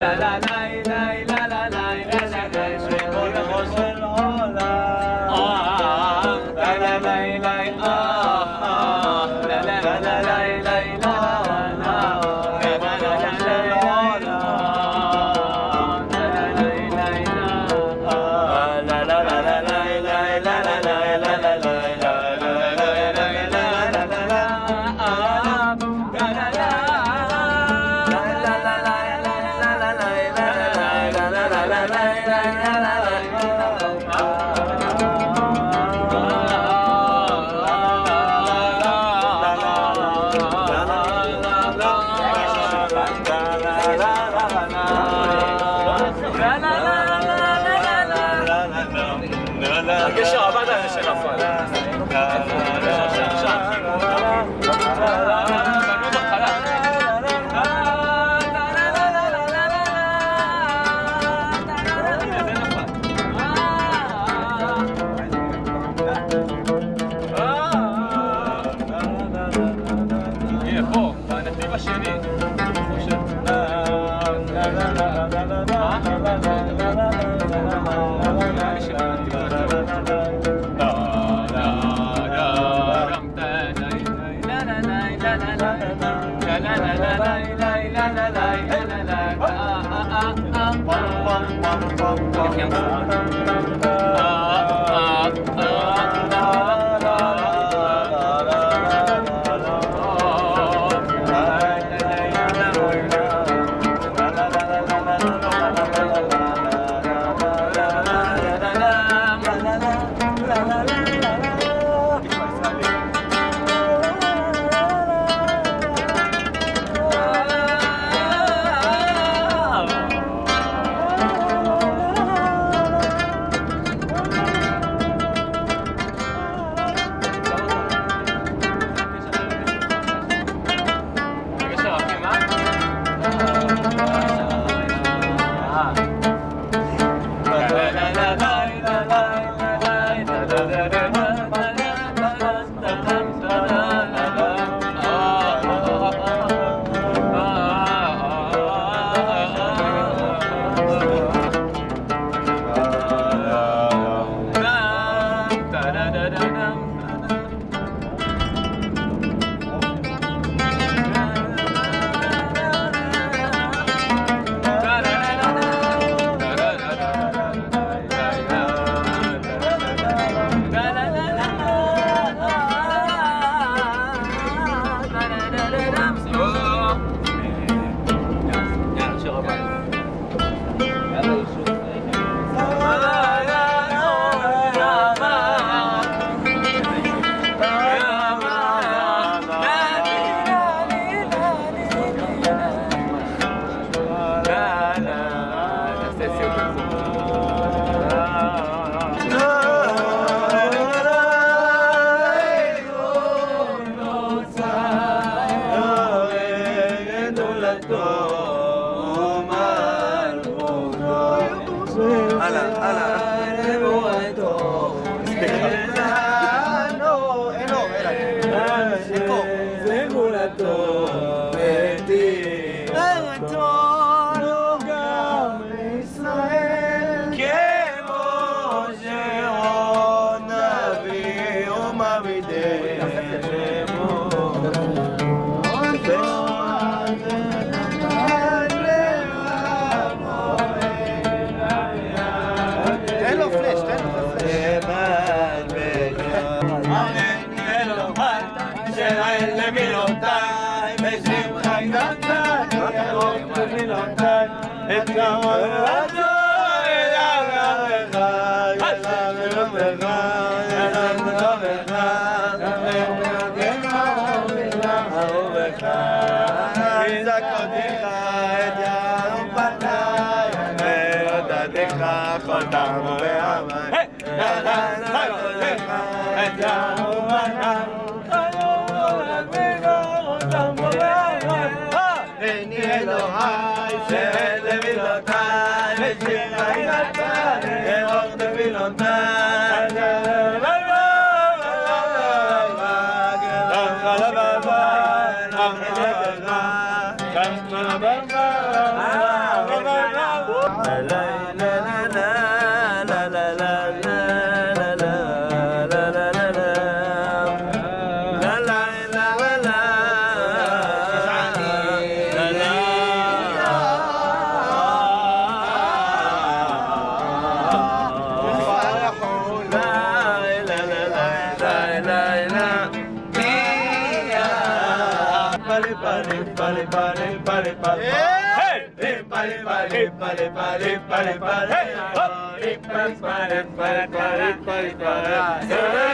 la la la la אלוהי, שאלה מילותיי, de vilot telt zeh para para para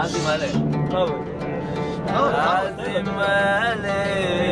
Azimale. Azimale.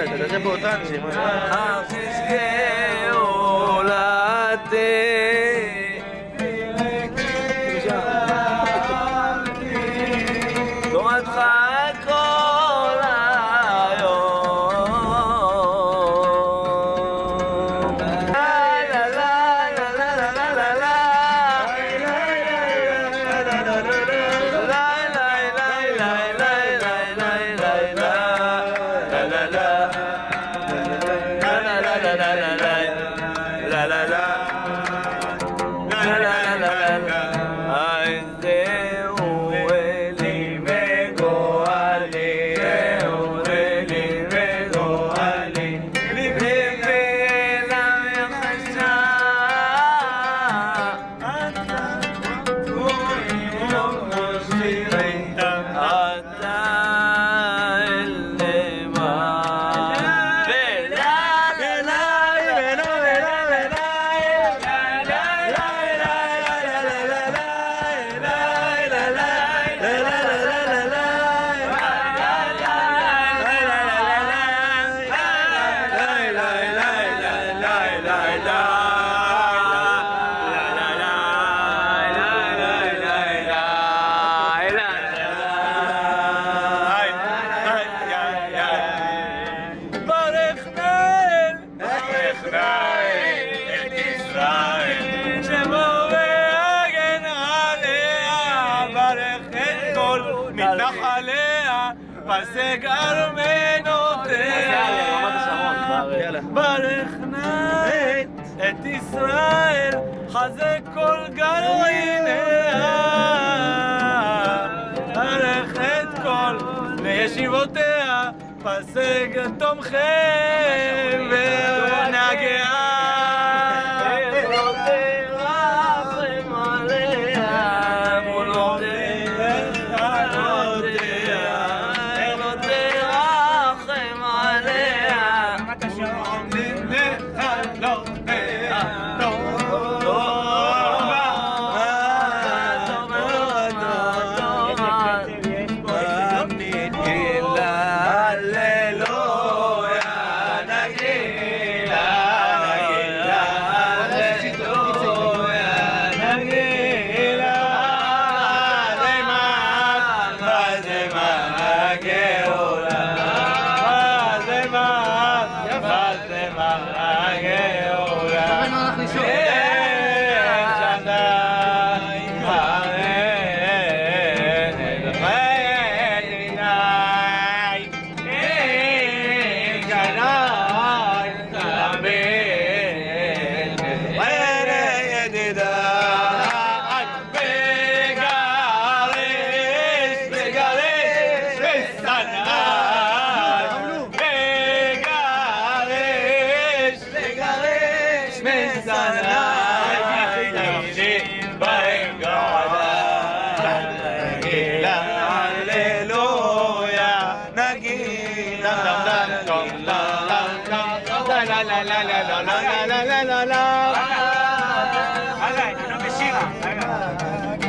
だいたらじゃあボターム יאללה. ברך נא את ישראל, חזק כל גרעיניה. ברך את כל לישיבותיה, פסק תומכי ונהגיה. back.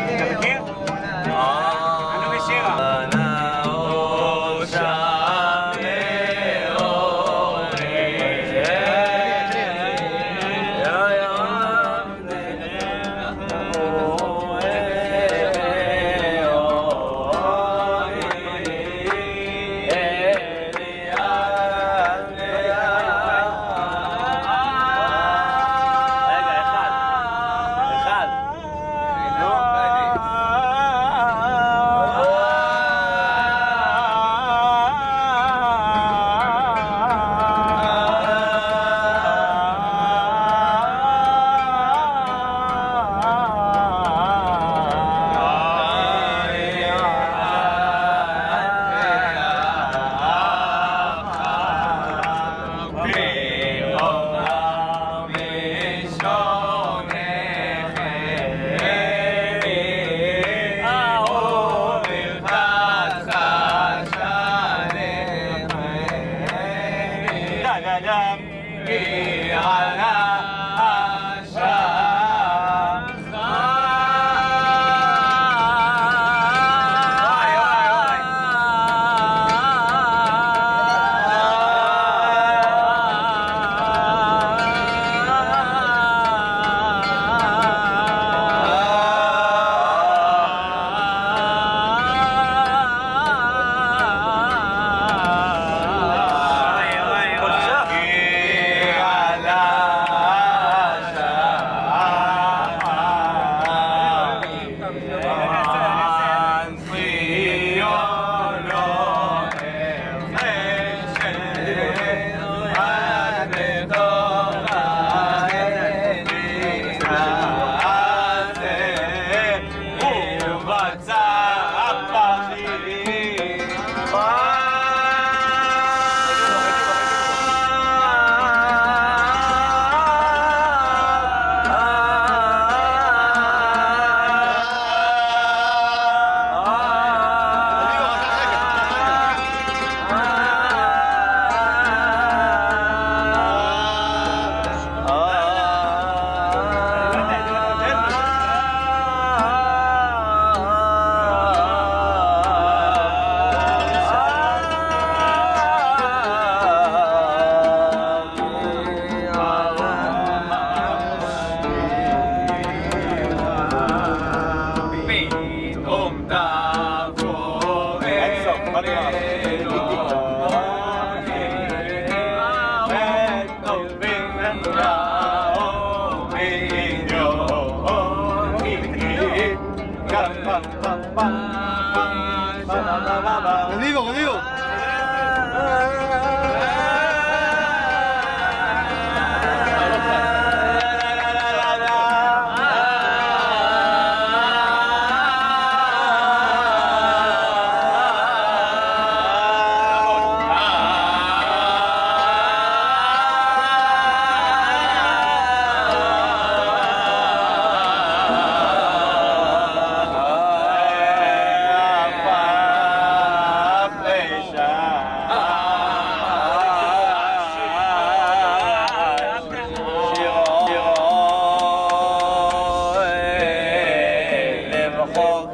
Cô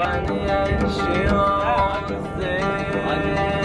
غني الشراع الزين.